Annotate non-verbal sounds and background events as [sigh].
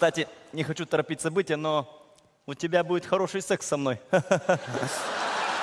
Кстати, не хочу торопить события, но у тебя будет хороший секс со мной. [laughs]